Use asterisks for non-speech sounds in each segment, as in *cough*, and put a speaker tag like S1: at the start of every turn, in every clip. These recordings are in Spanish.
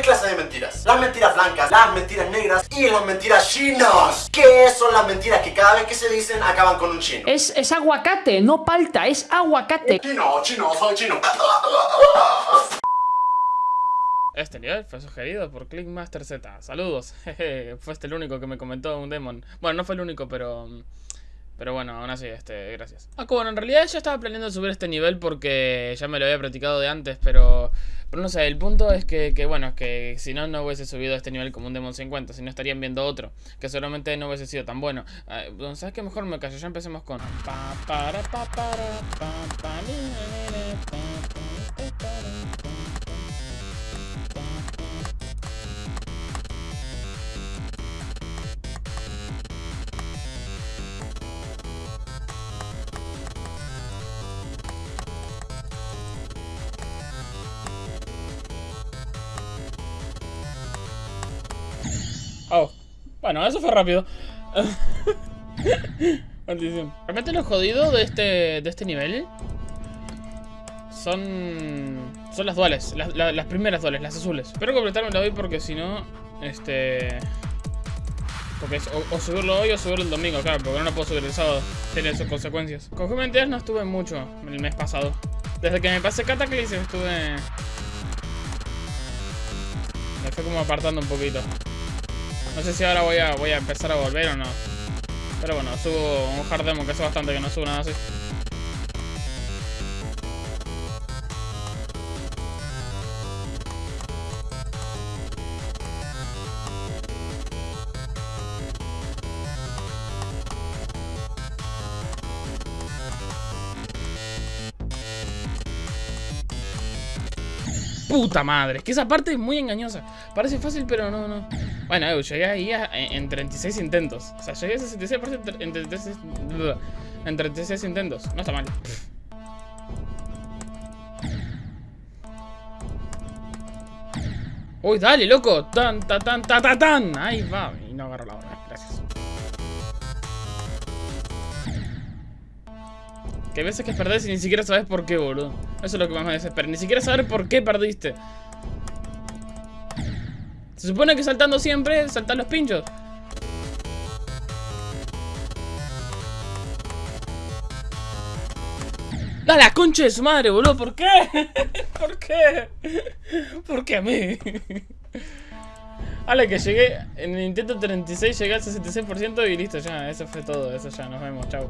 S1: tres clases de mentiras. Las mentiras blancas, las mentiras negras y las mentiras chinas. ¿Qué son las mentiras que cada vez que se dicen acaban con un chino?
S2: Es, es aguacate, no palta, es aguacate.
S1: Chino, chino, soy chino.
S3: Este nivel fue sugerido por Clickmaster Z. Saludos. *laughs* Jeje, fue este el único que me comentó un demon. Bueno, no fue el único, pero... Pero bueno, aún así, este, gracias. Ah, bueno, en realidad yo estaba planeando subir este nivel porque ya me lo había practicado de antes, pero... Pero no sé, el punto es que, que bueno, que si no, no hubiese subido este nivel como un Demon 50, si no estarían viendo otro, que seguramente no hubiese sido tan bueno. Ah, bueno, ¿Sabes qué? Mejor me callo, ya empecemos con... bueno, eso fue rápido. *laughs* Maldición. Realmente lo jodido de este, de este nivel son son las duales, las, primeras duales, las azules. Espero completarme hoy porque si no, este... Porque es o, subirlo hoy o subirlo el domingo, claro, porque no lo puedo subir el sábado. Tiene sus consecuencias. Con Juventus no estuve mucho el mes pasado. Desde que me pasé Cataclysm estuve... Me fue como apartando un poquito. No sé si ahora voy a, voy a empezar a volver o no. Pero bueno, subo un hard demo que hace bastante que no subo nada así. Puta madre, es que esa parte es muy engañosa. Parece fácil, pero no, no. Bueno, yo llegué ahí a, en, en 36 intentos. O sea, llegué a 66% en 36, en 36 intentos. No está mal. Uy, dale, loco. Tan, tan, tan, tan. Ahí va. Y no agarro la hora. Gracias. Que veces que perdés y ni siquiera sabes por qué, boludo. Eso es lo que más me desespera. Ni siquiera saber por qué perdiste. Se supone que saltando siempre, saltan los pinchos. ¡Da la concha de su madre, boludo! ¿Por qué? *laughs* ¿Por qué? ¿Por qué a mí? Ale, que llegué en el intento 36, llegué al 66% y listo, ya, eso fue todo, eso ya, nos vemos, chao.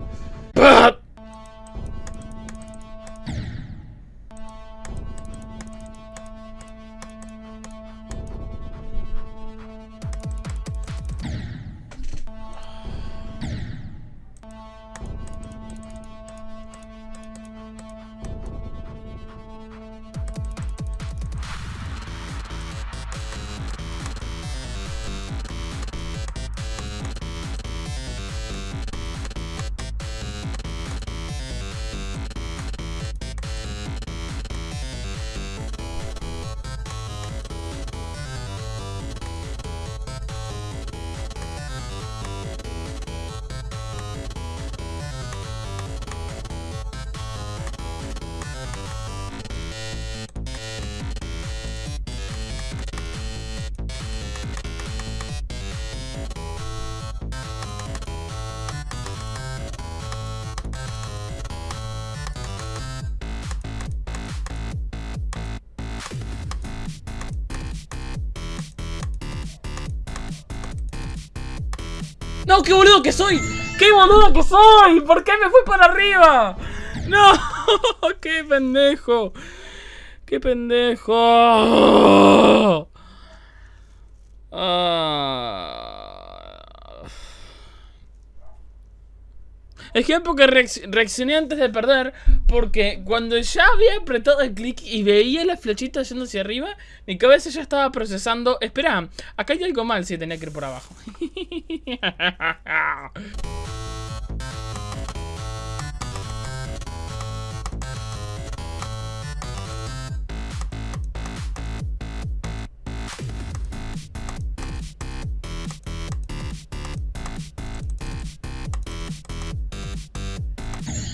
S3: ¡No, qué boludo que soy! ¡Qué boludo que soy! ¿Por qué me fui para arriba? ¡No! *laughs* ¡Qué pendejo! ¡Qué pendejo! Ah. Es que porque reaccioné antes de perder Porque cuando ya había apretado el clic y veía la flechita yendo hacia arriba Mi cabeza ya estaba procesando Espera, acá hay algo mal si tenía que ir por abajo *laughs*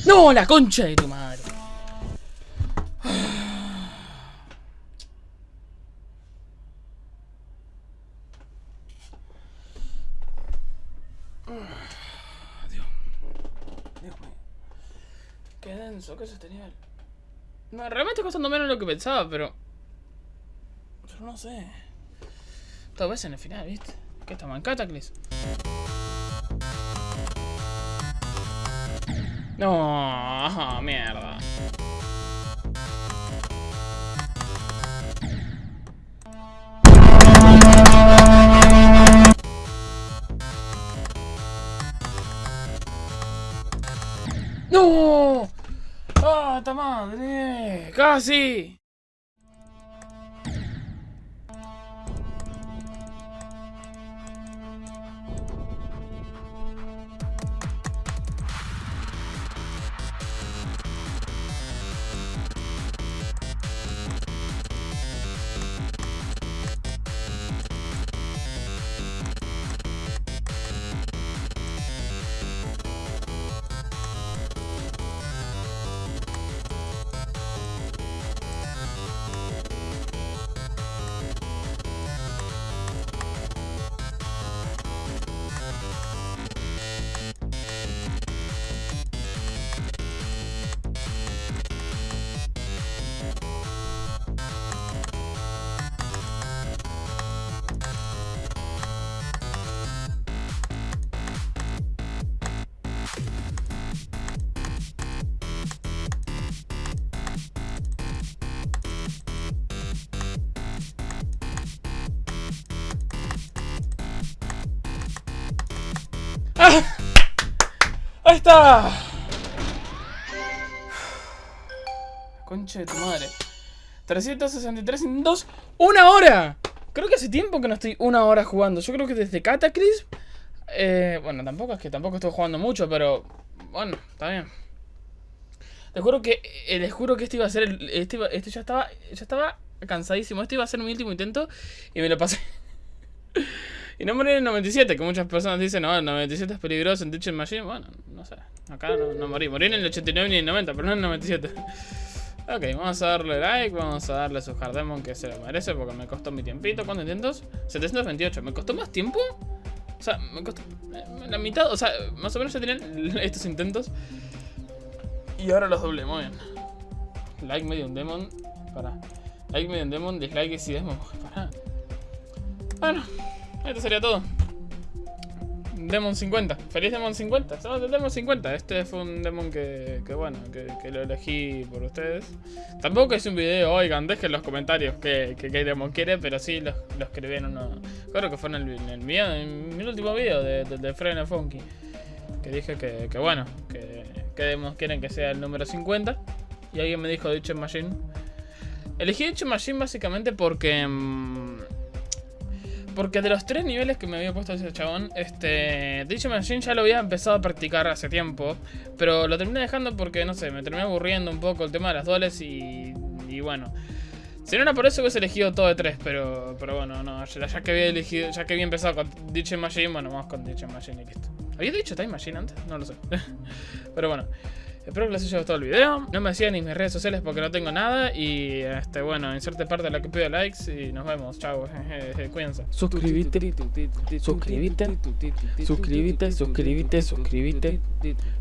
S3: No, la concha de tu madre. Dios. Dios mío. Qué denso, qué tenía No, realmente está costando menos de lo que pensaba, pero... Pero no sé. Tal vez en el final, ¿viste? Que está en Cataclysm. No, *laughs* mierda. ¡No! ¡Ah, ta madre! ¡Casi! ¡Ahí está! Concha de tu madre. 363 minutos. ¡Una hora! Creo que hace tiempo que no estoy una hora jugando. Yo creo que desde Cataclysm. Eh, bueno, tampoco es que tampoco estoy jugando mucho, pero. Bueno, está bien. Te juro que. Eh, les juro que este iba a ser el. Este, este ya estaba. Ya estaba cansadísimo. Este iba a ser mi último intento. Y me lo pasé. *laughs* Y no morí en el 97, que muchas personas dicen, no, el 97 es peligroso en Teaching Machine. Bueno, no sé. Acá no, no morí. Morí en el 89 ni en el 90, pero no en el 97. Ok, vamos a darle like, vamos a darle a su Hardemon que se lo merece porque me costó mi tiempito. ¿Cuántos intentos? 728. ¿Me costó más tiempo? O sea, me costó eh, la mitad, o sea, más o menos ya tenían *laughs* estos intentos. Y ahora los doblé, muy bien. Like Medium Demon. Para. Like Medium Demon, dislike y si Demon. Para. Bueno, esto sería todo. Demon 50. Feliz Demon 50. Somos del Demon 50. Este fue un Demon que, que bueno, que, que lo elegí por ustedes. Tampoco es un video, oigan, dejen en los comentarios que, que, qué Demon quiere, pero sí lo, lo escribí en uno. Que fue en el, en el, en mi último video de, de, de Funky. Que dije que, que bueno, que, que Demon quieren que sea el número 50. Y alguien me dijo Ditch Machine. Elegí Ditch Machine básicamente porque. mm, porque de los tres niveles que me había puesto ese chabón, este. Ditch Machine ya lo había empezado a practicar hace tiempo. Pero lo terminé dejando porque, no sé, me terminé aburriendo un poco el tema de las duales y. Y bueno. Si no era por eso hubiese elegido todo de tres, pero. Pero bueno, no. Ya, ya que había elegido. Ya que había empezado con Ditch Machine, bueno, vamos con Ditch Machine y listo. ¿Había dicho Time Machine antes? No lo sé. *laughs* pero bueno. Espero que les haya gustado el video. No me sigan en mis redes sociales porque no tengo nada. Y este, bueno, inserte parte de la que pido likes. Y nos vemos. Chao. *laughs* Cuídense.
S2: Suscríbete, suscríbete, suscríbete, suscríbete, suscríbete, suscríbete,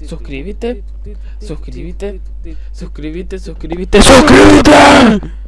S2: suscríbete, suscríbete, suscríbete, suscríbete.